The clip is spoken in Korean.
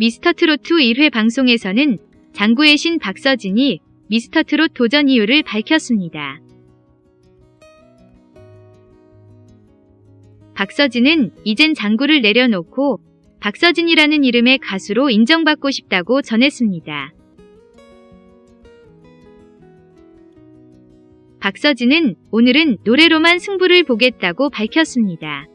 미스터트로트 1회 방송에서는 장구의 신 박서진이 미스터트롯 도전 이유를 밝혔습니다. 박서진은 이젠 장구를 내려놓고 박서진이라는 이름의 가수로 인정받고 싶다고 전했습니다. 박서진은 오늘은 노래로만 승부를 보겠다고 밝혔습니다.